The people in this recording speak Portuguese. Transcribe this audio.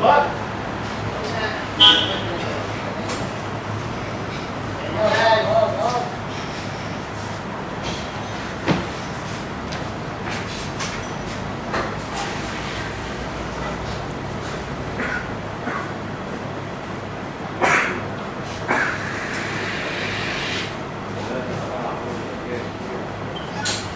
Levanta.